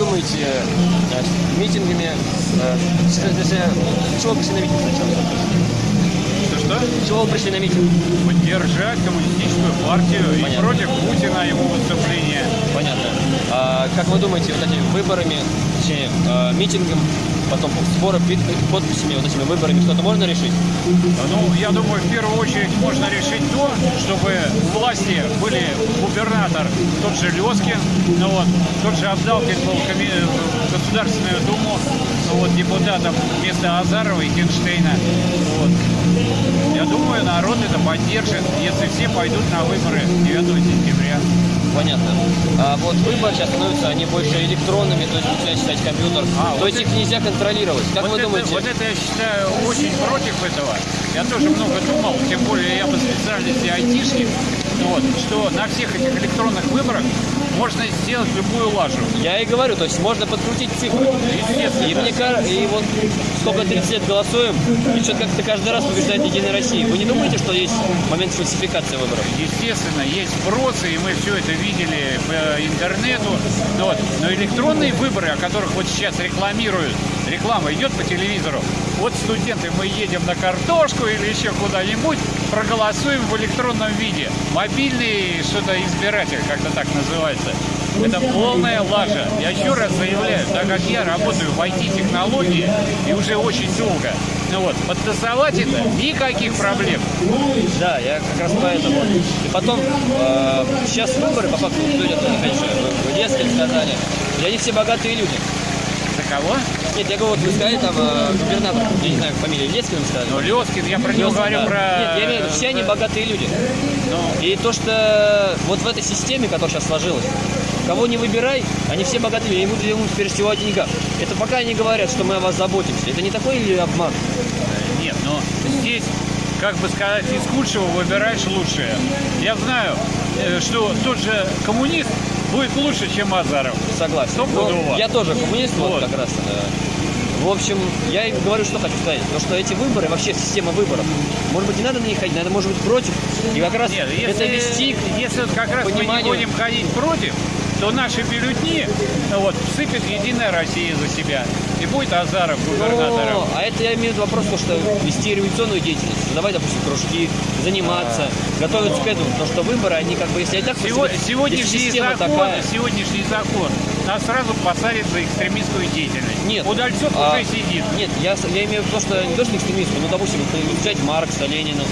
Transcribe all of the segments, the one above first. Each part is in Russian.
думаете, э, митингами, э, с- чего пришли на митинг сначала? Что-что? Чего вы пришли на митинг? Поддержать коммунистическую партию и Понятно. против Путина его выступления. Понятно. А как вы думаете, вот этими выборами, точнее, э, митингом, потом сбором пи- подписями, вот этими выборами что-то можно решить? Ну, я думаю, в первую очередь можно решить то, чтобы власти были губернатор, тот же Лескин, ну вот, тот же Абдалкин был в Государственную Думу, ну вот, депутатом вместо Азарова и Хинштейна. Вот. Я думаю, народ это поддержит, если все пойдут на выборы 9 сентября. Понятно. А вот выборы сейчас становятся, они больше электронными, то есть начинает считать компьютер. А, то вот есть их нельзя контролировать. Как вот вы это, думаете? Вот это я считаю очень против этого. Я тоже много думал, тем более я по специальности айтишник, вот, что на всех этих электронных выборах можно сделать любую лажу. Я и говорю, то есть можно подкрутить цифры. Естественно. И мне кажется, и вот сколько 30 лет голосуем, и что-то как-то каждый раз побеждает Единая Россия. Вы не думаете, что есть момент фальсификации выборов? Естественно, есть сбросы, и мы все это видели по интернету. Вот. Но электронные выборы, о которых вот сейчас рекламируют, реклама идет по телевизору. Вот студенты, мы едем на картошку или еще куда-нибудь, проголосуем в электронном виде. Мобильный что-то избиратель, как-то так называется. Это полная лажа. Я еще раз заявляю, так как я работаю в IT-технологии и уже очень долго, ну вот, подтасовать это никаких проблем. Да, я как раз поэтому. И потом, э, сейчас выборы, по факту, люди, конечно, вы в детстве сказали, и они все богатые люди. Кого? Нет, я говорю, вот вы сказали там э, губернатор, я не знаю, фамилию Лескин вы сказали. Ну, Лескин, я про него говорю да. про... Нет, я имею в виду, все они богатые люди. Ну, И то, что вот в этой системе, которая сейчас сложилась, кого не выбирай, они все богатые люди, они будут думать прежде всего о деньгах. Это пока они говорят, что мы о вас заботимся. Это не такой или обман? нет, но здесь, как бы сказать, из худшего выбираешь лучшее. Я знаю, э, что тот же коммунист будет лучше, чем Азаров. Согласен. Стопудово. Но я тоже коммунист, вот, Вот. как раз. э, В общем, я и говорю, что хочу сказать. То, что эти выборы, вообще система выборов, может быть, не надо на них ходить, надо, может быть, против. И как раз Нет, это если, вести к если как раз мы не будем ходить против, то наши бюллетни ну вот, всыпет Единая Россия за себя. И будет Азаров губернатором. Но, а это я имею в виду вопрос, то, что вести революционную деятельность, создавать, допустим, кружки, заниматься, готовиться к этому. Потому что выборы, они как бы, если и так по Сего- себе- если сегодняшний закон, такая, сегодняшний закон нас сразу посадит за экстремистскую деятельность. Нет. Удальцов А, уже сидит. Нет, я, я имею в виду, что не то, что экстремистскую, но, допустим, изучать Маркса, Ленина,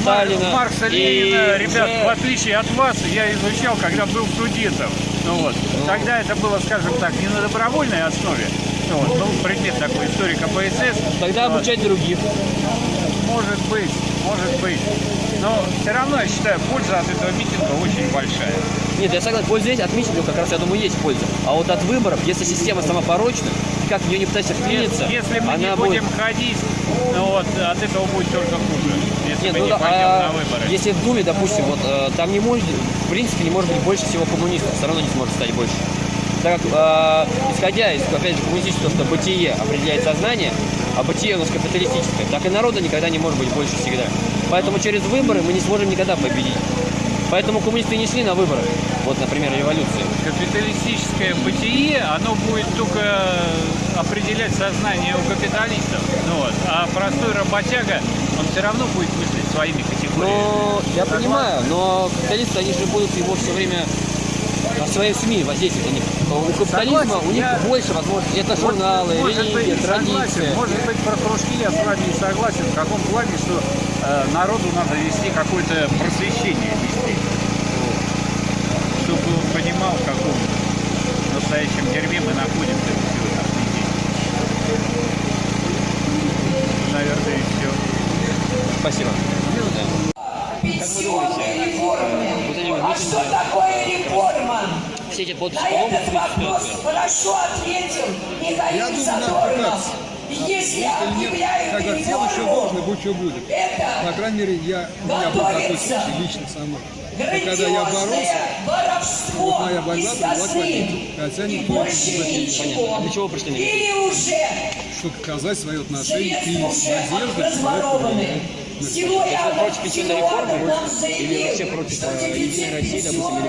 Сталина. Маркса, и Ленина, ребят, в отличие от вас, я изучал, когда был студентом. Ну вот. Тогда это было, скажем так, не на добровольной основе. Ну, вот, был предмет такой, историк КПСС. Тогда Вот. обучать других. Может быть, может быть. Но все равно, я считаю, польза от этого митинга очень большая. Нет, я согласен, польза есть, от митингов как раз, я думаю, есть польза. А вот от выборов, если система сама порочна, ты как в нее не пытайся вклиниться, Если мы не будем будет... ходить, ну вот, от этого будет только хуже. Если Нет, мы ну не да, пойдем а на выборы. если в Думе, допустим, вот э, там не может, в принципе, не может быть больше всего коммунистов, все равно не сможет стать больше. Так как, э, исходя из, опять же, коммунистического, что бытие определяет сознание, а бытие у нас капиталистическое, так и народа никогда не может быть больше всегда. Поэтому через выборы мы не сможем никогда победить. Поэтому коммунисты не шли на выборы. Вот, например, революции. Капиталистическое бытие, оно будет только определять сознание у капиталистов. Ну вот. А простой работяга, он все равно будет мыслить своими категориями. Но я понимаю, но капиталисты, они же будут его все время на своей СМИ воздействовать на них. У капитализма Согласен, у них я- больше возможностей. Это журналы, может религия, и согласен, традиция. может быть, про кружки я с вами не согласен. В каком плане, что э, народу надо вести какое-то просвещение вести. Вот. Чтобы он понимал, в каком настоящем дерьме мы находимся сегодняшний день. Наверное, и все. Спасибо. Вот эти вот А что такое реформа? Все эти подписи На этот вопрос хорошо ответил Я Михаил думаю, надо Если Если нет, объявляют как дело еще будь что будет. По крайней мере, я, у меня был такой лично со мной. Когда я боролся, воровство вот моя борьба и привела к победе. Хотя никто не ничего. Понятно. Для чего пришли на митинг? Или уже чтобы показать свои отношения и надежды разворованы. Сегодня Вы против пенсионной реформы или вообще против э, Единой России, допустим, или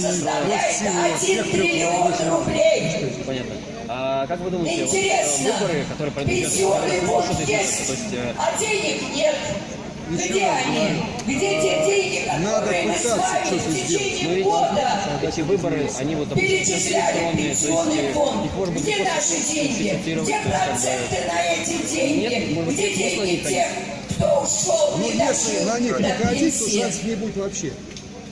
составляет всего, 1 всех триллион рублей. Понятно. А как вы думаете, вот, э, выборы, которые пройдут сейчас, пенсионный они фонд смогут это есть, изменить? То есть, э, а денег нет. Еще Где они? Где те деньги, Надо которые мы с вами что-то в сделать. течение года эти выборы, они вот перечисляли пенсионный фонд? Где наши деньги? Где проценты на эти деньги? Где деньги тех, кто ушел, Ну, не дожил на них не ходить, то пенсии? шансов не будет вообще.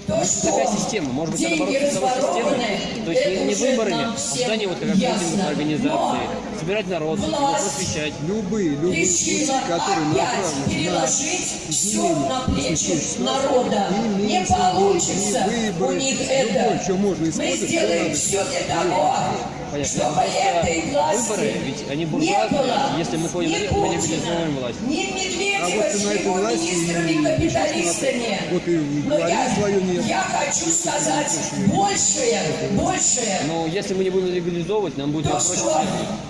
То Такая что? система, может быть, Деньги бороться с системой, то есть не, не выборами, а созданием вот как ясно. организаций, Но собирать народ, его власть просвещать. Любые, любые пути, которые направлены на переложить все изменение на плечи народа. ни Не получится ни у выборы, них любое, это. что можно Мы использовать, сделаем все для того, Понятно. чтобы этой власти выборы, ведь они не буржуазные, было если мы ходим ни мы Путина, мобилизуем власть. Ни А Медведева вот с его власти и министрами-капиталистами. Вот и Но я, нет. я хочу сказать большее, большее. Но если мы не будем легализовывать, нам будет То, что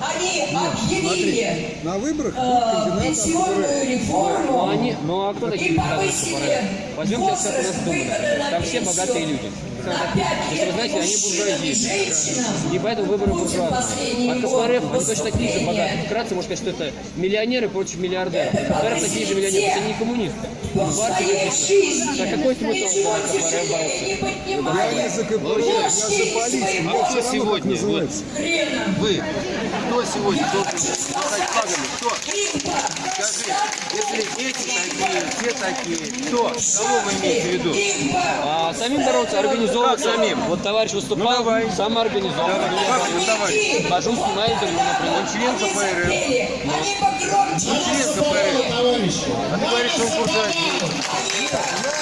они объявили На выборах э, пенсионную. Ну, реформу они, ну а кто такие и повысили Возьмем сейчас как у нас возраст Дума, выхода например. на Там все богатые люди. Если вы знаете, они буржуазии. И поэтому выборы буржуазные. А КПРФ, они точно такие же богатые. Вкратце можно сказать, что это миллионеры против миллиардеров. КПРФ такие же миллионеры, это не коммунисты. Так какой смысл КПРФ бороться? Я не за КПРФ, я за полицию. А кто сегодня? Вы, кто сегодня флагами? Кто? Скажи, если эти такие, те такие, кто? Кого вы имеете в виду? А самим бороться, организовывать Как самим? Вот товарищ выступал, Ну, давай. самоорганизован. Как вы, товарищ? Хожу, снимаю интервью, например. Он член КПРФ. Погромче Он член КПРФ. А ты говоришь, что он буржуазный.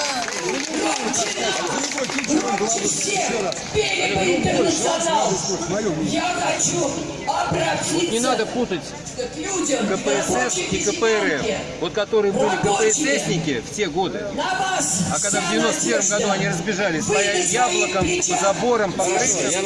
Я хочу обратиться Не надо путать КПСС и КПРФ. Вот которые были КПССники в те годы, а когда в вся 91 году они разбежались по своих по заборам, по крышам,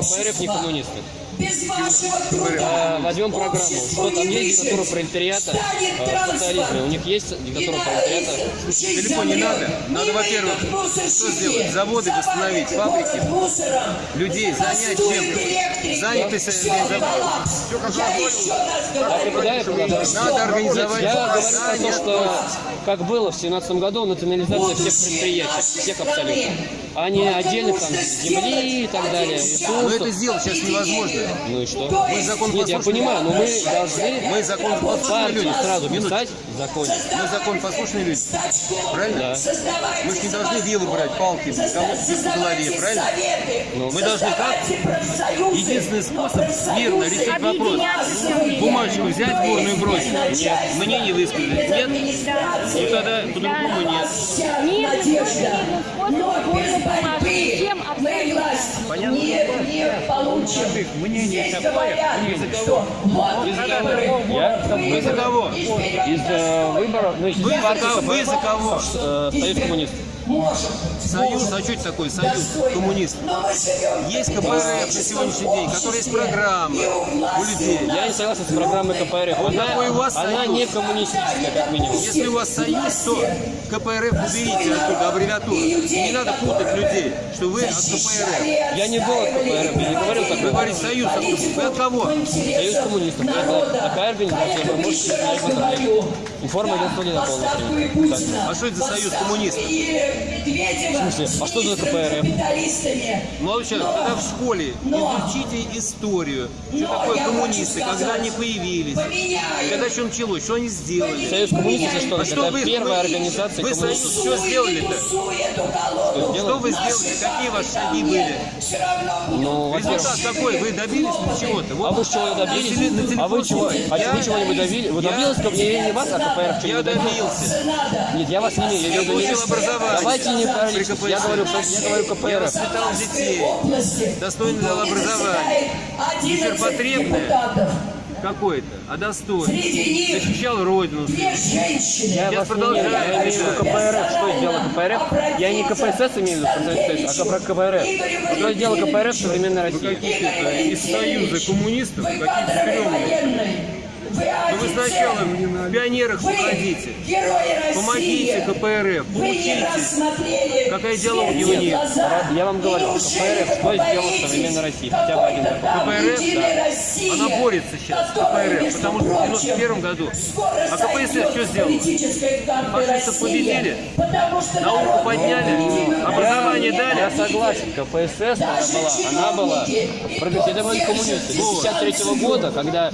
КПРФ не коммунисты. Без вашего труда А, Возьмем программу. Что там есть диктатура пролетариата транспорт. социализме? У них есть диктатура пролетариата? Далеко не надо. Надо, во-первых, что сделать? Заводы восстановить, фабрики, людей занять чем-то. Занятость организовать. Надо организовать Я говорю про то, что как было в 17 году национализация всех предприятий, всех абсолютно. А не отдельных там земли и так далее, Но это ресурсов. сделать сейчас невозможно. Ну и что? Мы закон Нет, я понимаю, но мы должны Мы закон в послушные люди. сразу Минуту. писать в законе. Мы закон послушные люди. Правильно? Да. Мы же не должны вилы брать, палки, по голове, правильно? Ну, Мы должны как? Единственный способ мирно решить вопрос. Бумажку взять, в урну и бросить. Нет. Мнение высказать. Нет? Ну тогда по-другому нет. Мир Но без борьбы мы власть не, не получим. Здесь говорят, что вот Вы за выборы, кого? вот Вы за кого? Из выборов, ну, Вы за кого? Союз коммунистов. Может, Союз, а что это такое? Союз живем Есть КПРФ на сегодняшний день, который есть программа у людей. Я не согласен с программой КПРФ. Вот Она, у вас она союз? не коммунистическая, как минимум. Если у вас союз, то КПРФ уберите оттуда аббревиатуру. И не надо путать людей, что вы от КПРФ. Я не был от КПРФ, я не говорил Вы такого. говорите союз, а вы от кого? Союз коммунистов. Это такая организация, вы можете интернете. Информа на полном А что это за союз коммунистов? В смысле? А что за КПРФ? Молодой человек, когда в школе изучите историю, что такое коммунисты, когда они появились, когда что началось, что они сделали. Союз коммунистов что? А что Это вы, первая организация вы союз что сделали-то? Что вы сделали? Какие ваши шаги были? Ну, Результат какой? Вы добились чего-то? Вот а вы чего добились? А вы чего? А Я- вы чего-нибудь добились? Вы добились ко мне не вас, а КПРФ Я добился? добился. Нет, я вас не имею, я получил образование. Давайте не параллель. КПСС. Я говорю, я говорю Я КПРФ. воспитал детей. Достойно дал образование. Вечер потребное. какой-то, а достойный. Среди них Защищал родину. две женщины. Я не продолжаю. я имею в виду КПРФ. Что сделал КПРФ? Я не КПСС имею в виду, а про КПРФ. Что сделал КПРФ в современной России? Какие-то из союза коммунистов, Вы военный. Вы вы сначала в пионерах Вы уходите. герои России. Помогите КПРФ, поучитесь. Какая идеология у них? Я вам говорю, КПРФ что сделал в боитесь, современной России? Хотя бы один такой. КПРФ, да. Россия, Она борется сейчас с КПРФ, потому что в прочим, 91 году. А КПСС что сделала? Фашистов победили? Науку подняли? Образование дали? Я согласен, КПСС она была, она была были коммунисты. С 53 года, когда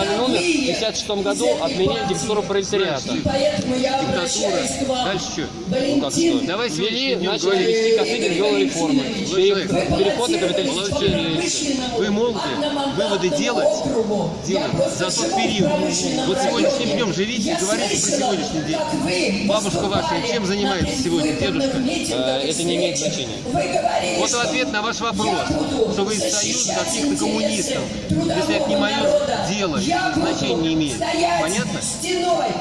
Сталин умер, в 56 году отменили диктатуру пролетариата. Вам. Дальше что? Ну как что? Давай Ввели, днем начали вести Косыгин ввел реформы. Переход на капиталистические рельсы. Вы можете выводы делать, делать за тот период. Вот сегодняшним днем живите и говорите про сегодняшний день. Бабушка ваша чем занимается сегодня, дедушка? Э, Это не имеет значения. Вот ответ на ваш вопрос, что вы из союза каких-то коммунистов. Если это не мое дело, это значения не имеет. Понятно?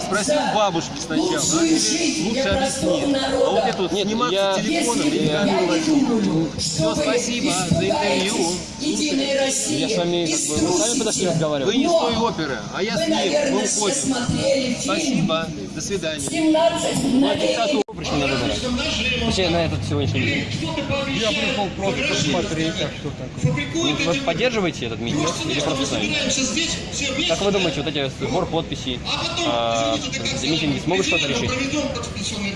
Спроси у бабушки сначала, она тебе лучше объяснит. А вот это вот Нет, сниматься я- телефоном или я- камеру возьму. Все, спасибо за интервью. Единая Россия. Я с вами, как бы, вы сами подошли Вы разговаривать. не с той оперы, а я с Вы, ним. наверное, Мы все уходим. смотрели фильм Спасибо. До свидания. 17 мгновений. На выборы. Точнее, на этот сегодняшний день. Я пришел просто посмотреть, а что такое. Ну, Вы поддерживаете этот митинг или просто сами? Как вы думаете, вот эти сбор подписей, а, митинги смогут что-то решить?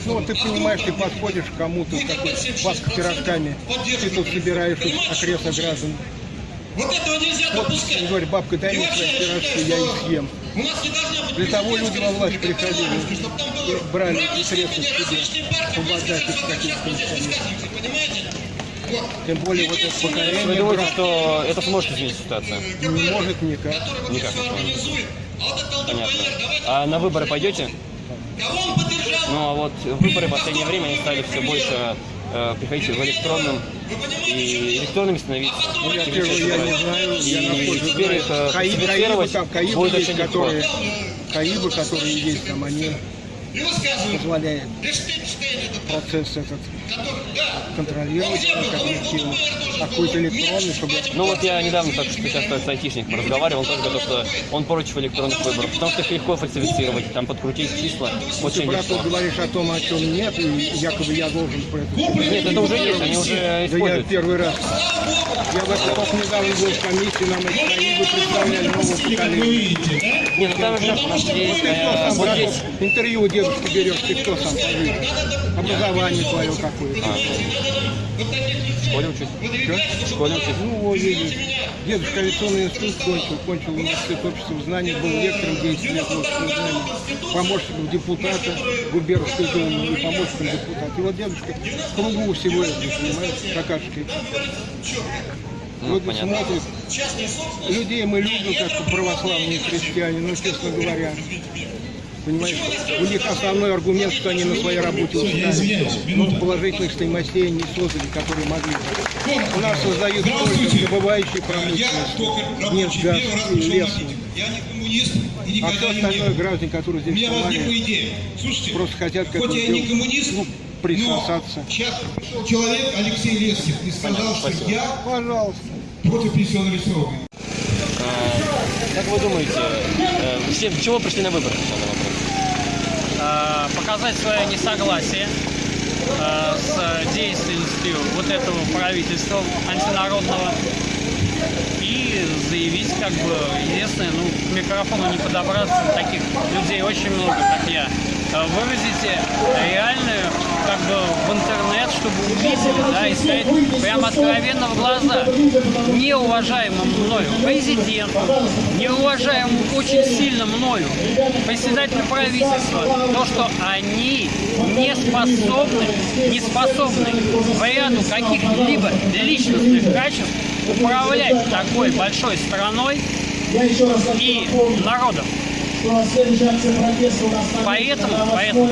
Ну, ты понимаешь, ты подходишь к кому-то с такой паской пирожками, ты тут собираешь окреста граждан. Вот этого нельзя Вот, допускать. он говорит, бабка, дай мне свои пирожки, я их съем. У нас не должна быть Для того люди во власть приходили, брали средства себе, различные партии, помогать высказываются, их как сейчас мы здесь каким-то? Вот. Тем более вот это Вы поколение думаете, брат, что это сможет изменить ситуацию? не может никак. Никак. А Понятно. А на выборы пойдете? Ну а вот выборы в последнее время они стали все больше э, приходить в электронном и электронными становиться. Ну, я первый, я не знаю, я И насколько теперь знаю. их э, Каи- Каибы там, Каибы есть, которые, Каибы, которые есть там, они позволяют процесс этот контролировать как объективно. А какой-то электронный, чтобы Ну вот я недавно так что сейчас с айтишником разговаривал, он тоже говорил, что он против электронных выборов, потому что их легко фальсифицировать, там подкрутить числа ты, очень брат, легко. говоришь о том, о чем нет, и якобы я должен про это Нет, это уже есть, они уже Да я используют. первый раз. Я в этом только недавно был в комиссии, нам эти Каибы представляли нового поколения. Нет, ну там же у нас есть, Ты э, вот здесь интервью у дедушки берешь, ты кто сам скажи? Образование твое какое-то. В школе учусь. В школе учусь. Ну, вот видишь. Дедушка авиационный институт кончил, кончил университет общества знаний, был лектором 10 лет общества знаний, помощником депутата губернской думы и помощником депутата. И вот дедушка в кругу всего этого, понимаешь, какашкой. Ну, Вот понятно. смотрит. Людей мы любим, как православные христиане, но, честно говоря, понимаешь, у них основной аргумент, что они на своей работе устали. Но положительных стоимостей не создали, которые могли. У нас создают только добывающие только нефть, газ и лес. митинг. Я не коммунист и А все не остальное граждане, которые У здесь. Слушайте, просто хотят как хоть я не коммунист, ну, но присосаться. сейчас пришел человек Алексей Лескин и сказал, что спасибо. я Пожалуйста. против пенсионного срока. Э, Как вы думаете, э, все, чего пришли на выборы? Э, показать свое несогласие э, с деятельностью вот этого правительства антинародного и заявить, как бы, единственное, ну, к микрофону не подобраться, таких людей очень много, как я, Э, выразите реальную, как бы, в интернет, чтобы увидели, да, и сказать прямо откровенно в глаза неуважаемым мною президенту, неуважаемым очень сильно мною председателю правительства, то, что они не способны, не способны в ряду каких-либо личностных качеств управлять такой большой страной и народом. Поэтому, поэтому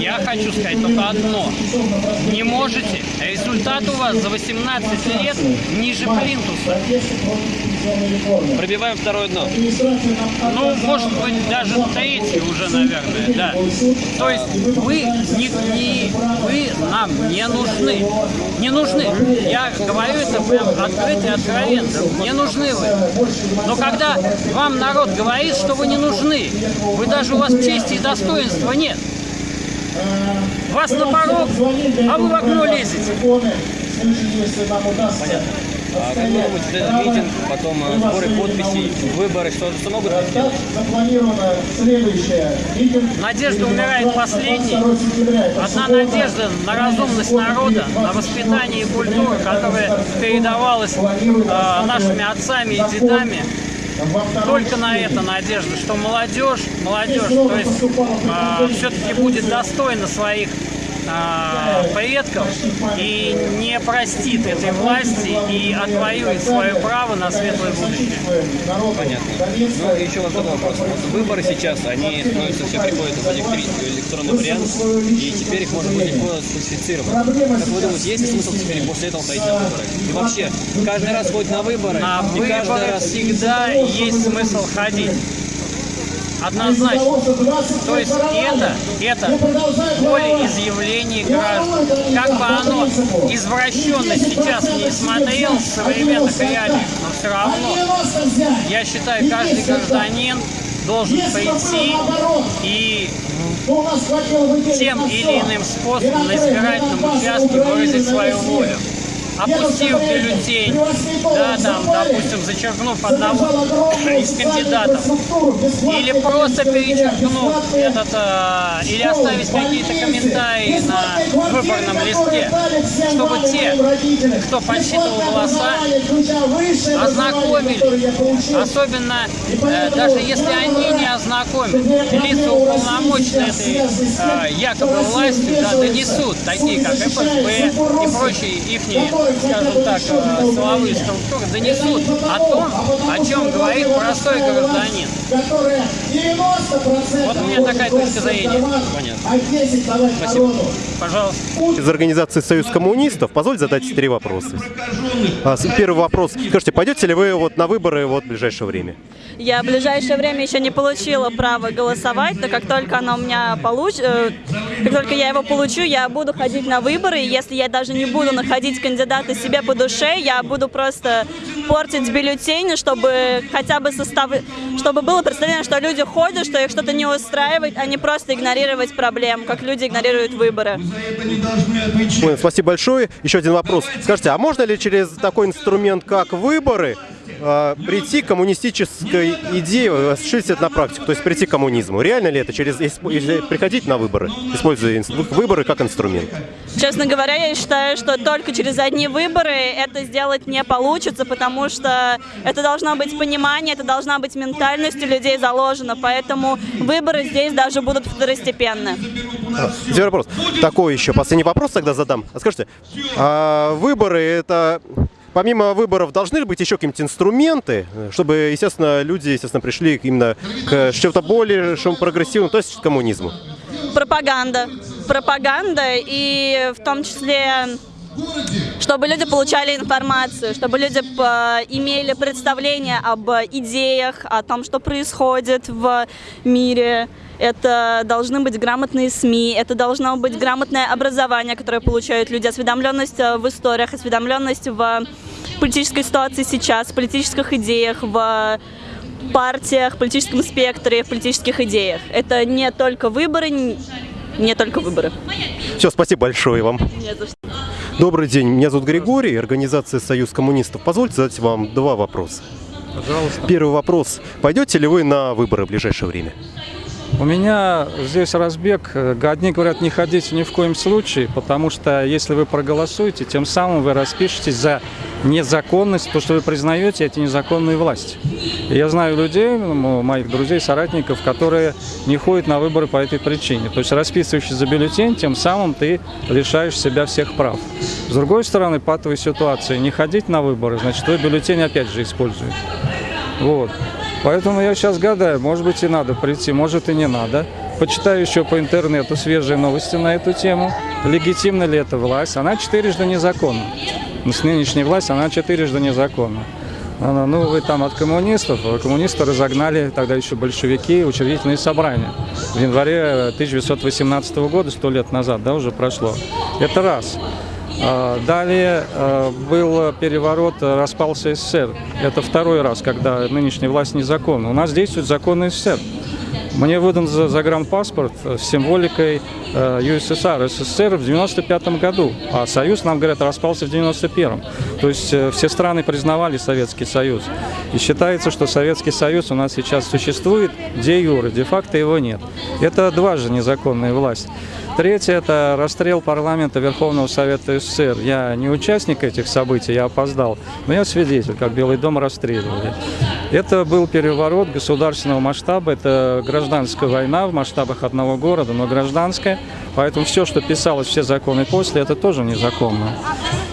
я хочу сказать только одно. Не можете. Результат у вас за 18 лет ниже плинтуса. Пробиваем второе дно. Ну, может быть, даже третий уже, наверное, да. То есть вы, не, не- вы нам не нужны. Не нужны. Я говорю это прям открыто и откровенно. Не нужны вы. Но когда вам народ говорит, что вы не нужны, вы даже у вас чести и достоинства нет. Вас на порог, а вы в окно лезете. А вот этот митинг, потом э, сборы подписей, выборы, что, что могут сделать? Надежда умирает последней. Одна надежда на разумность народа, на воспитание и культуру, которая передавалась э, нашими отцами и дедами. Только на это надежда, что молодежь, молодежь, то есть все-таки будет достойна своих э, предков и не простит этой власти и отвоюет свое право на светлое будущее. Понятно. Ну, и еще вот такой вопрос. Вот выборы сейчас, они становятся, все приходят в электронный вариант, и теперь их можно будет легко сфальсифицировать. Как вы думаете, есть ли смысл теперь после этого ходить на выборы? И вообще, каждый раз ходить на выборы, На и каждый выборы раз... всегда есть смысл ходить. Однозначно. То есть это, это волеизъявление граждан. Как бы оно извращенно сейчас не смотрел с современных реалий, но все равно, я считаю, каждый гражданин должен прийти и тем или иным способом на избирательном участке выразить свою волю. Опустив бюллетень, да, там, допустим, зачеркнув одного из кандидатов, или просто перечеркнув этот, э, или оставить какие-то комментарии на выборном листке, чтобы те, кто подсчитывал голоса, ознакомили, особенно э, даже если они не ознакомят, лица уполномоченные этой э, якобы властью, да, донесут, такие как ФСБ и прочие ихние, скажем так, э, силовые структуры, донесут о том, о чем говорит простой гражданин. Вот у меня такая точка зрения. Понятно. Спасибо. Пожалуйста. из организации «Союз коммунистов». Позвольте задать три вопроса. А, Первый вопрос. Скажите, пойдете ли вы вот на выборы вот в ближайшее время? Я в ближайшее время еще не получила право голосовать, но как только оно у меня получ... э, как только я его получу, я буду ходить на выборы. Если я даже не буду находить кандидата себе по душе, я буду просто портить бюллетени, чтобы хотя бы состав... чтобы было представление, что люди ходят, что их что-то не устраивает, а не просто игнорировать проблем, как люди игнорируют выборы. Спасибо большое. Еще один вопрос. Скажите, а можно ли через такой инструмент, как выборы, а, прийти к коммунистической идее, осуществить это на практику, то есть прийти к коммунизму? Реально ли это через если приходить на выборы, используя выборы как инструмент? Честно говоря, я считаю, что только через одни выборы это сделать не получится, потому что это должно быть понимание, это должна быть ментальность у людей заложена, поэтому выборы здесь даже будут второстепенны. Теперь вопрос. Такой еще последний вопрос тогда задам. А скажите, а выборы это помимо выборов должны быть еще какие-нибудь инструменты, чтобы, естественно, люди, естественно, пришли именно к чему-то более шум прогрессивному, то есть к коммунизму? Пропаганда. Пропаганда и в том числе чтобы люди получали информацию, чтобы люди п- имели представление об идеях, о том, что происходит в мире. Это должны быть грамотные СМИ, это должно быть грамотное образование, которое получают люди, осведомленность э, в историях, осведомленность в политической ситуации сейчас, в политических идеях, в партиях, политическом спектре, в политических идеях. Это не только выборы, не только выборы. Все, спасибо большое вам. Не за что. Добрый день, меня зовут Григорий, организация «Союз коммунистов». Позвольте задать вам два вопроса. Пожалуйста. Первый вопрос. Пойдете ли вы на выборы в ближайшее время? У меня здесь разбег. Одни говорят не ходите ни в коем случае, потому что если вы проголосуете, тем самым вы распишетесь за незаконность, то, что вы признаете эти незаконные власти. Я знаю людей, моих друзей, соратников, которые не ходят на выборы по этой причине. То есть расписывающий за бюллетень, тем самым ты лишаешь себя всех прав. С другой стороны, патовой ситуации, не ходить на выборы, значит, твой бюллетень опять же используют. Вот. Поэтому я сейчас гадаю, может быть и надо прийти, может и не надо. Почитаю еще по интернету свежие новости на эту тему. Легитимна ли эта власть? Она четырежды незаконна. С нынешней властью она четырежды незаконна. А, Ну, вы там от коммунистов. А Коммунисты разогнали тогда еще большевики учредительные собрания. В январе 1918 года, сто лет назад, да, уже прошло. Это раз. А, Далее а, был переворот, а, распался СССР. Это второй раз, когда нынешняя власть незаконна. У нас действует закон СССР. Мне выдан за- загранпаспорт с символикой э, СССР в 95 году, а Союз, нам говорят, распался в 91 То есть э, все страны признавали Советский Союз. И считается, что Советский Союз у нас сейчас существует де юре, де-факто его нет. Это дважды незаконная власть. Третье – это расстрел парламента Верховного Совета СССР. Я не участник этих событий, я опоздал, но я свидетель, как Белый дом расстреливали. Это был переворот государственного масштаба, это гражданская война в масштабах одного города, но гражданская, поэтому все, что писалось, все законы после, это тоже незаконно.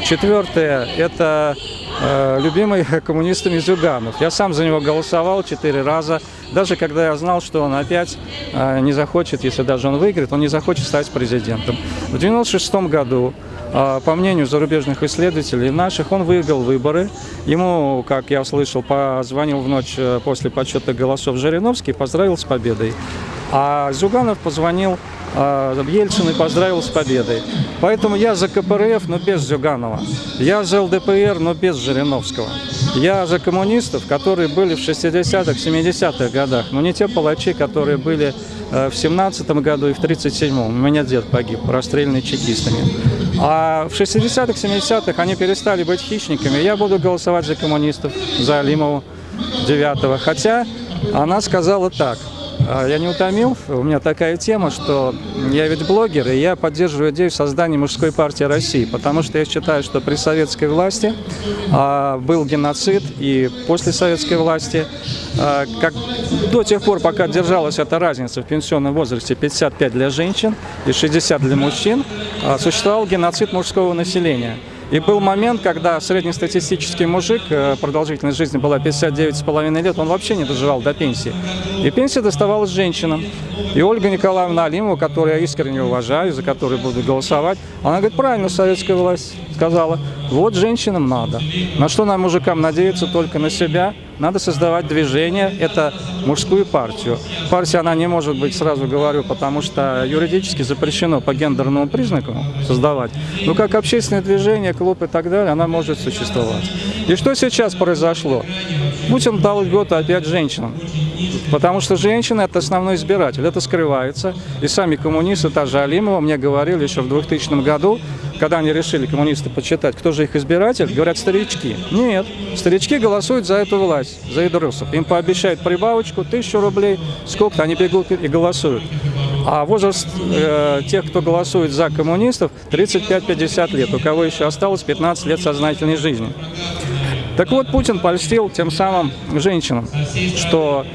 Четвертое – это э, любимый коммунистами Зюганов. Я сам за него голосовал четыре раза, даже когда я знал, что он опять э, не захочет, если даже он выиграет, он не захочет стать президентом. В 96 году по мнению зарубежных исследователей наших, он выиграл выборы. Ему, как я слышал, позвонил в ночь э, после подсчета голосов Жириновский и поздравил с победой. А Зюганов позвонил а, Ельцин и поздравил с победой. Поэтому я за КПРФ, но без Зюганова. Я за ЛДПР, но без Жириновского. Я за коммунистов, которые были в 60-х, 70-х годах, но не те палачи, которые были э, в 17 году и в 37-м. У меня дед погиб, расстрелянный чекистами. А в 60-х, 70-х они перестали быть хищниками. Я буду голосовать за коммунистов, за Алимову 9 Хотя она сказала так. А, Я не утомил, у меня такая тема, что я ведь блогер, и я поддерживаю идею создания мужской партии России, потому что я считаю, что при советской власти а, был геноцид, и после советской власти, а, как до тех пор, пока держалась эта разница в пенсионном возрасте 55 для женщин и 60 для мужчин, а, существовал геноцид мужского населения. И был момент, когда среднестатистический мужик, э, продолжительность жизни была 59,5 лет, он вообще не доживал до пенсии. И пенсия доставалась женщинам. И Ольга Николаевна Алимова, которую я искренне уважаю, за которую буду голосовать, она говорит, правильно советская власть сказала, вот женщинам надо. На что нам, мужикам, надеяться только на себя? Надо создавать движение, это мужскую партию. Партия, она не может быть, сразу говорю, потому что юридически запрещено по гендерному признаку создавать. Но как общественное движение, клуб и так далее, она может существовать. И что сейчас произошло? Путин дал льготу опять женщинам. Потому что женщина – это основной избиратель, это скрывается. И сами коммунисты, та же Алимова, мне говорили еще в 2000 году, когда они решили, коммунисты, почитать, кто же их избиратель, говорят, старички. Нет, старички голосуют за эту власть, за идрусов. Им пообещают прибавочку, тысячу рублей, сколько-то, они бегут и голосуют. А возраст э, тех, кто голосует за коммунистов, 35-50 лет, у кого еще осталось 15 лет сознательной жизни. Так вот, Путин польстил тем самым женщинам, что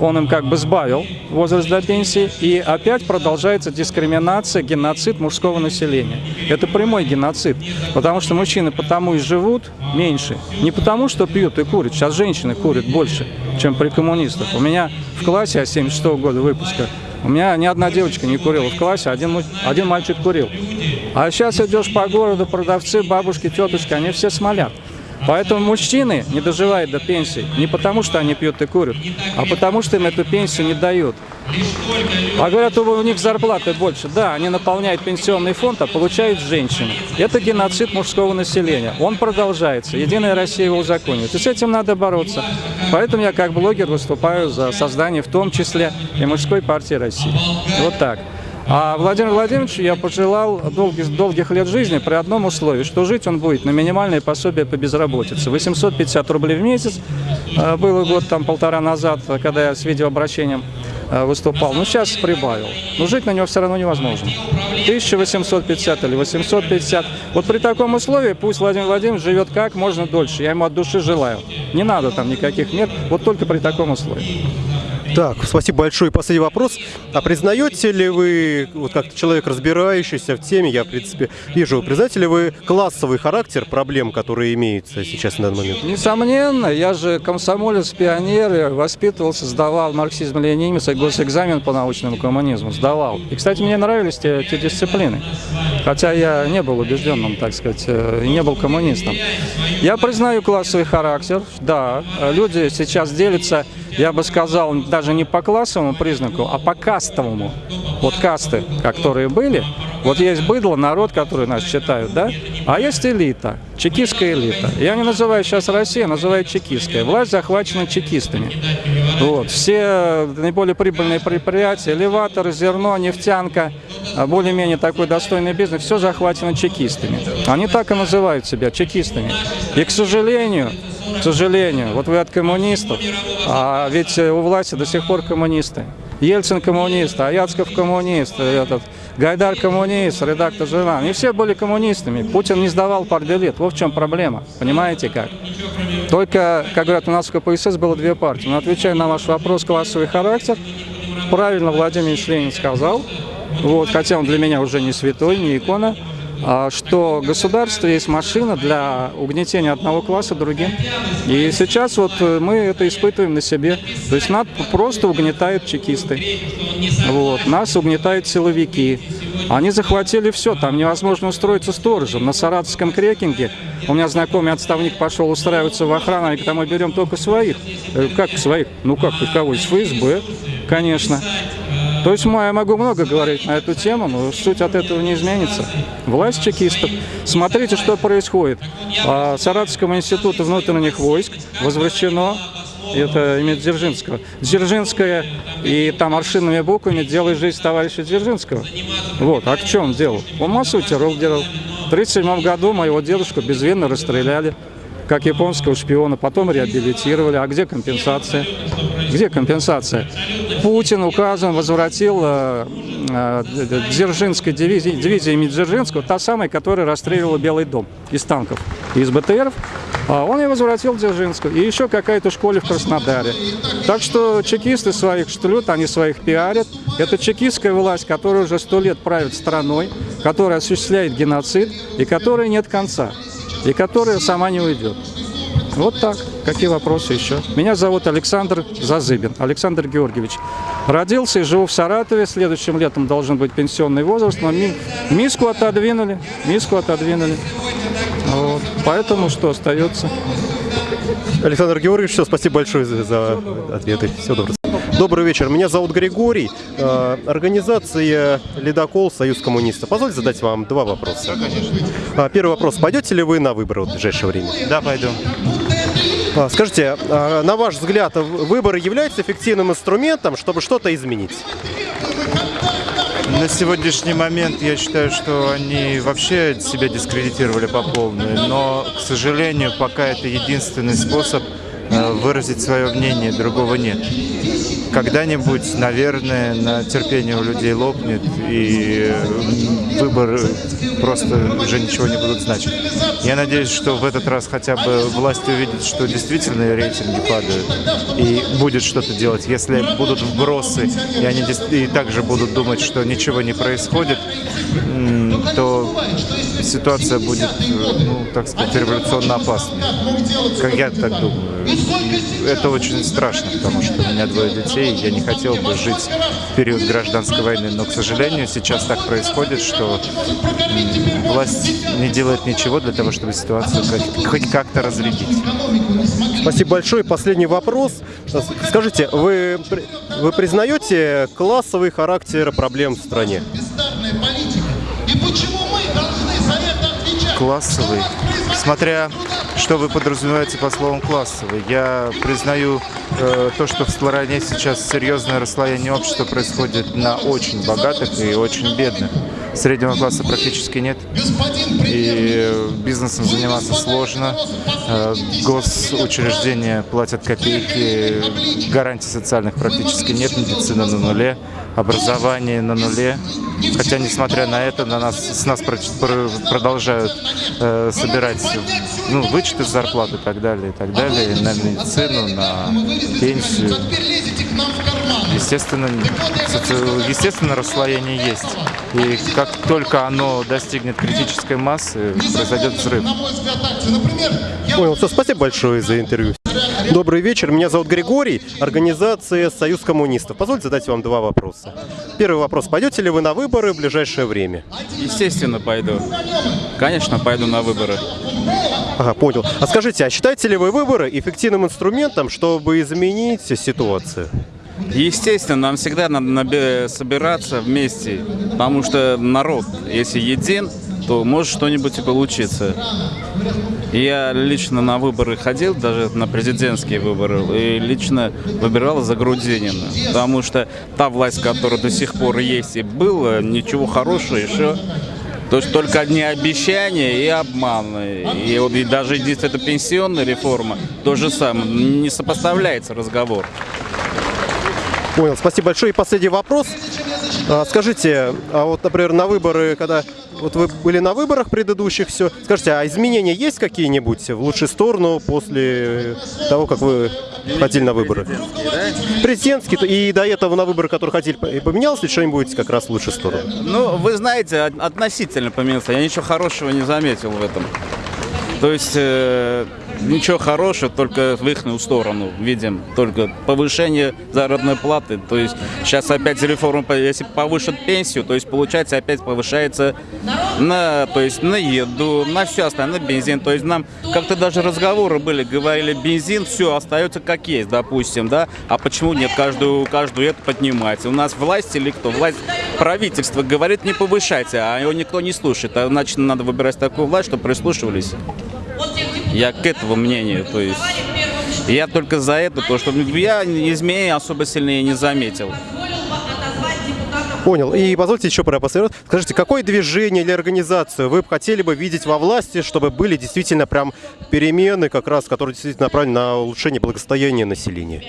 он им как бы сбавил возраст до пенсии, и опять продолжается дискриминация, геноцид мужского населения. Это прямой геноцид, потому что мужчины потому и живут меньше, не потому что пьют и курят, сейчас женщины курят больше, чем при коммунистах. У меня в классе, я 76 -го года выпуска, у меня ни одна девочка не курила в классе, один, один мальчик курил. А сейчас идешь по городу, продавцы, бабушки, тетушки, они все смолят. Поэтому мужчины не доживают до пенсии не потому, что они пьют и курят, а потому, что им эту пенсию не дают. А говорят, у них зарплаты больше. Да, они наполняют пенсионный фонд, а получают женщины. Это геноцид мужского населения. Он продолжается. Единая Россия его узаконит. И с этим надо бороться. Поэтому я как блогер выступаю за создание в том числе и мужской партии России. Вот так. А Владимиру Владимировичу я пожелал долгих, долгих лет жизни при одном условии, что жить он будет на минимальное пособие по безработице. 850 рублей в месяц. Э, Было год, там полтора назад, когда я с видеообращением э, выступал. Ну, сейчас прибавил. Но жить на него все равно невозможно. 1850 или 850. Вот при таком условии пусть Владимир Владимирович живет как можно дольше. Я ему от души желаю. Не надо там никаких мер, вот только при таком условии. Так, спасибо большое. И Последний вопрос. А признаете ли вы, вот как человек, разбирающийся в теме, я, в принципе, вижу, признаете ли вы классовый характер проблем, которые имеются сейчас на данный момент? Несомненно, я же комсомолец, пионер, воспитывался, сдавал марксизм-ленинизм, госэкзамен по научному коммунизму, сдавал. И, кстати, мне нравились те, те дисциплины, хотя я не был убежденным, так сказать, э, и не был коммунистом. Я признаю классовый характер, да, люди сейчас делятся, я бы сказал, даже не по классовому признаку, а по кастовому. Вот касты, которые были, вот есть быдло, народ, который нас считают, да, а есть элита, чекистская элита. Я не называю сейчас Россия, называю чекистская. Власть захвачена чекистами. Вот. Все наиболее прибыльные предприятия, элеваторы, зерно, нефтянка, а более-менее такой достойный бизнес, все захвачено чекистами. Они так и называют себя, чекистами. И, к сожалению, к сожалению, вот вы от коммунистов, а ведь у власти до сих пор коммунисты. Ельцин коммунист, Аяцков коммунист, этот, Гайдар коммунист, редактор журнала. И все были коммунистами. Путин не сдавал партбилет. Вот в чем проблема. Понимаете как? Только, как говорят, у нас в КПСС было две партии. Но отвечая на ваш вопрос, классовый характер, правильно Владимир Ильич Ленин сказал, вот, хотя он для меня уже не святой, не икона, что государство есть машина для угнетения одного класса другим. И сейчас вот э, мы это испытываем на себе. То есть нас просто угнетают чекисты. Вот. Нас угнетают силовики. Они захватили все, там невозможно устроиться сторожем. На Саратовском крекинге у меня знакомый отставник пошел устраиваться в охрану, они говорят, а мы берем только своих. Говорю, как своих? Ну как, кого? Из ФСБ, конечно. То есть я могу много говорить на эту тему, но суть от этого не изменится. Власть чекистов. Смотрите, что происходит. Саратовскому институту внутренних войск возвращено это имя Дзержинского. Дзержинская и там аршинными буквами «Делай жизнь товарища Дзержинского». Вот, а в чем дело? Он массовый террор делал. В 1937 году моего дедушку безвинно расстреляли как японского шпиона, потом реабилитировали. А где компенсация? Где компенсация? Путин указом возвратил э, э, Дзержинской дивизии, дивизии имени Дзержинского, та самая, которая расстреливала Белый дом из танков, из БТРов. А он и возвратил Дзержинскую. И еще какая-то школе в Краснодаре. Так что чекисты своих штруют, они своих пиарят. Это чекистская власть, которая уже сто лет правит страной, которая осуществляет геноцид и которой нет конца и которая сама не уйдет. Вот так. Какие вопросы еще? Меня зовут Александр Зазыбин, Александр Георгиевич. Родился и живу в Саратове. Следующим летом должен быть пенсионный возраст, но ми миску отодвинули, миску отодвинули. Вот. Поэтому что остается? Александр Георгиевич, все, спасибо большое за, за ответы. Всего доброго. Добрый вечер. Меня зовут Григорий. Э, Организация «Ледокол. Союз коммунистов». Позвольте задать вам два вопроса. Да, конечно. А, Первый вопрос. Пойдете ли вы на выборы в ближайшее время? Да, пойду. А, Скажите, а, на ваш взгляд, выборы являются эффективным инструментом, чтобы что-то изменить? На сегодняшний момент я считаю, что они вообще себя дискредитировали по полной, но, к сожалению, пока это единственный способ э, выразить свое мнение, другого нет. Когда-нибудь, наверное, на терпение у людей лопнет, и э, выборы просто уже ничего не будут значить. Я надеюсь, что в этот раз хотя бы власть увидит, что действительно рейтинги падают, и будет что-то делать. Если будут вбросы, и они и также будут думать, что ничего не происходит, то ситуация будет, э, ну, так сказать, революционно опасной. Как я так думаю. И это очень страшно, потому что у меня двое детей, я не хотел бы жить в период гражданской войны. Но, к сожалению, сейчас так происходит, что власть не делает ничего для того, чтобы ситуацию хоть- как-то разрядить. Спасибо большое. Последний вопрос. Скажите, вы, вы признаете классовый характер проблем в стране? Классовый. Смотря что вы подразумеваете по словам классовый. Я признаю э, то, что в стране сейчас серьезное расслоение общества происходит на очень богатых и очень бедных. Среднего класса практически нет. И бизнесом заниматься сложно. Э, Госучреждения платят копейки, гарантий социальных практически нет, медицина на нуле. Образование на нуле. Хотя, несмотря на это, на нас, с нас про- про- продолжают э, собирать ну, вычеты с зарплаты и так далее, и так далее, на медицину, на пенсию. Естественно, естественно, расслоение есть. И как только оно достигнет критической массы, произойдет взрыв. Понял, все, спасибо большое за интервью. Добрый вечер, меня зовут Григорий, организация «Союз коммунистов». Позвольте задать вам два вопроса. Первый вопрос, пойдете ли вы на выборы в ближайшее время? Естественно, пойду. Конечно, пойду на выборы. Ага, понял. А скажите, а считаете ли вы выборы эффективным инструментом, чтобы изменить ситуацию? Естественно, нам всегда надо собираться вместе, потому что народ, если един, то может что-нибудь и получиться. Я лично на выборы ходил, даже на президентские выборы, и лично выбирал за Грудинина, потому что та власть, которая до сих пор есть и была, ничего хорошего еще то есть только одни обещания и обманы. И вот и даже если это пенсионная реформа, то же самое. Не сопоставляется разговор. Понял, спасибо большое. И последний вопрос. А, Скажите, а вот, например, на выборы, когда вот вы были на выборах предыдущих, все, скажите, а изменения есть какие-нибудь в лучшую сторону после того, как вы ходили на выборы? Президентские, и до этого на выборы, которые хотели, поменялось ли что-нибудь как раз в лучшую сторону? Ну, вы знаете, от- относительно поменялся. Я ничего хорошего не заметил в этом. То есть э, ничего хорошего, только в их сторону видим. Только повышение заработной платы. То есть сейчас опять реформа, если повышат пенсию, то есть получается опять повышается на, то есть на еду, на все остальное, на бензин. То есть нам как-то даже разговоры были, говорили, бензин, все остается как есть, допустим, да. А почему нет, каждую, каждую это поднимается? У нас власть или кто? Власть, правительство говорит, не повышайте, а его никто не слушает. А значит, надо выбирать такую власть, чтобы прислушивались. Я к этому мнению, то есть я только за это, то что я изменений особо сильные не заметил. Понял. И позвольте еще про последний вопрос. Скажите, какое движение или организацию вы хотели бы видеть во власти, чтобы были действительно прям перемены, как раз, которые действительно направлены на улучшение благосостояния населения?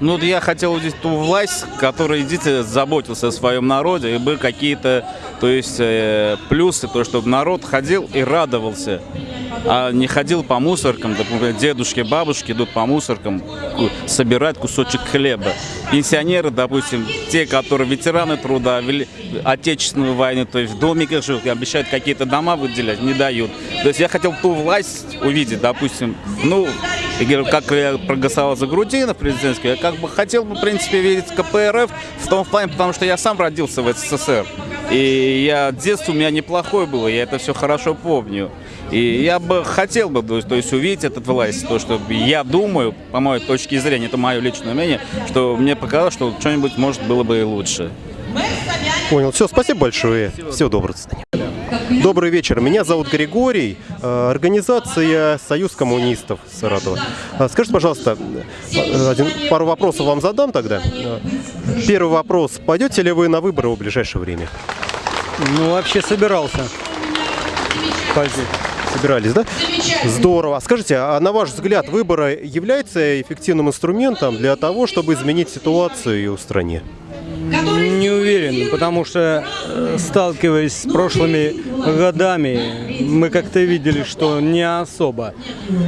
Ну, я хотел увидеть ту власть, которая действительно заботился о своем народе, и были какие-то, то есть, э, плюсы, то, чтобы народ ходил и радовался, а не ходил по мусоркам, например, дедушки, бабушки идут по мусоркам собирать кусочек хлеба. Пенсионеры, допустим, те, которые ветераны труда, отечественной войны, то есть в домиках живут, обещают какие-то дома выделять, не дают. То есть я хотел ту власть увидеть, допустим, ну, как я проголосовал за Грудина президентский, я как бы хотел бы, в принципе, видеть КПРФ в том плане, потому что я сам родился в СССР. И я детство у меня неплохое было, я это все хорошо помню. И я бы хотел бы, то есть, увидеть этот власть, то, что я думаю, по моей точке зрения, это мое личное мнение, что мне показалось, что что-нибудь может было бы и лучше. Понял. Все, спасибо большое. Всего доброго. до свидания. Добрый вечер. Меня зовут Григорий. э, Организация «Союз коммунистов» Саратова. А Скажите, пожалуйста, э, один, пару вопросов вам задам тогда. Э, Первый вопрос. Пойдете ли вы на выборы в ближайшее время? Ну, вообще собирался. Пойти. Собирались, да? Здорово. А Скажите, а на ваш взгляд, выборы являются эффективным инструментом для того, чтобы изменить ситуацию в стране? Не уверен, потому что, э, сталкиваясь с прошлыми годами, мы как-то видели, что не особо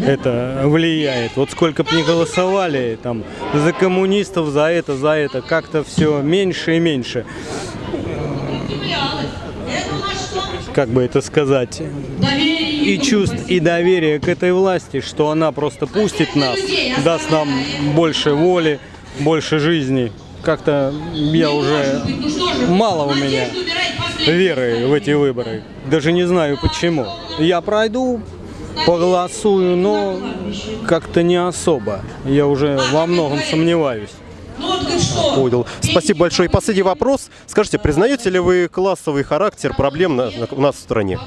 это влияет. Вот сколько бы ни голосовали там за коммунистов, за это, за это, как-то все меньше и меньше. Как бы это сказать? И чувств, и доверия к этой власти, что она просто пустит нас, даст нам больше воли, больше жизни. Как-то я уже мало у меня веры в эти выборы. Даже не знаю почему. Я пройду, поголосую, но как-то не особо. Я уже во многом сомневаюсь. Понял. Спасибо большое. И последний вопрос. Скажите, признаете ли вы классовый характер проблем на- на- у нас в стране?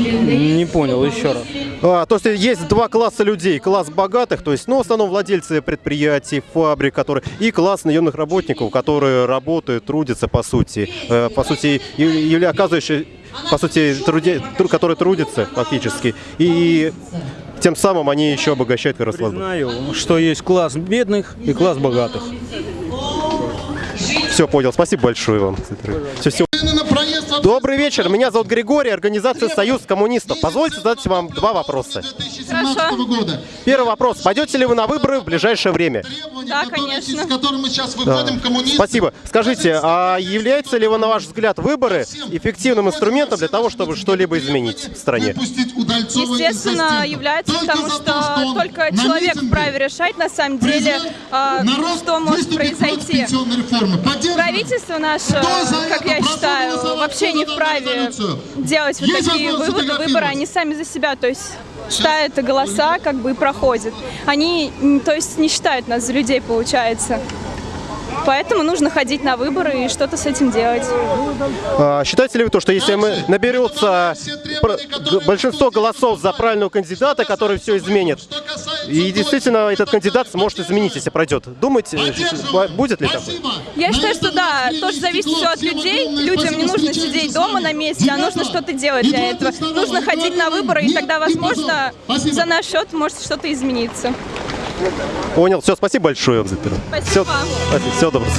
Не понял, еще раз. А, то есть есть два класса людей. Класс богатых, то есть, ну, в основном владельцы предприятий, фабрик, которые, и класс наемных работников, которые работают, трудятся, по сути. Э, по сути, или оказывающие, по сути, труде, тру- которые трудятся фактически. И тем самым они еще обогащают власть. Знаю, что есть класс бедных и класс богатых. Все, понял. Спасибо большое вам. Все, все. Добрый вечер. Меня зовут Григорий, организация Союз коммунистов. Позвольте задать вам два вопроса. Хорошо. Первый вопрос. Пойдете ли вы на выборы в ближайшее время? Да, конечно. с которым мы сейчас Да. выходим, коммунисты. Спасибо. Скажите, а являются ли, вы, на ваш взгляд, выборы эффективным инструментом для того, чтобы что-либо изменить в стране? Естественно, является, потому что только человек вправе решать, на самом деле, а, что может произойти. Правительство наше, как я считаю, вообще не вправе делать вот такие выводы, выборы, они сами за себя, то есть ставят голоса, как бы и проходят. Они, то есть, не считают нас за людей, получается. Поэтому нужно ходить на выборы и что-то с этим делать. А, Считаете ли вы то, что если мы наберется большинство голосов за правильного кандидата, который все изменит, и действительно этот кандидат сможет изменить, если пройдет, думаете, будет ли такое? Я считаю, что да, тоже зависит все от людей. Людям не нужно сидеть дома на месте, а нужно что-то делать для этого. Нужно ходить на выборы, и тогда, возможно, за наш счет может что-то измениться. Понял. Все, спасибо большое. Все, вам. всего доброго.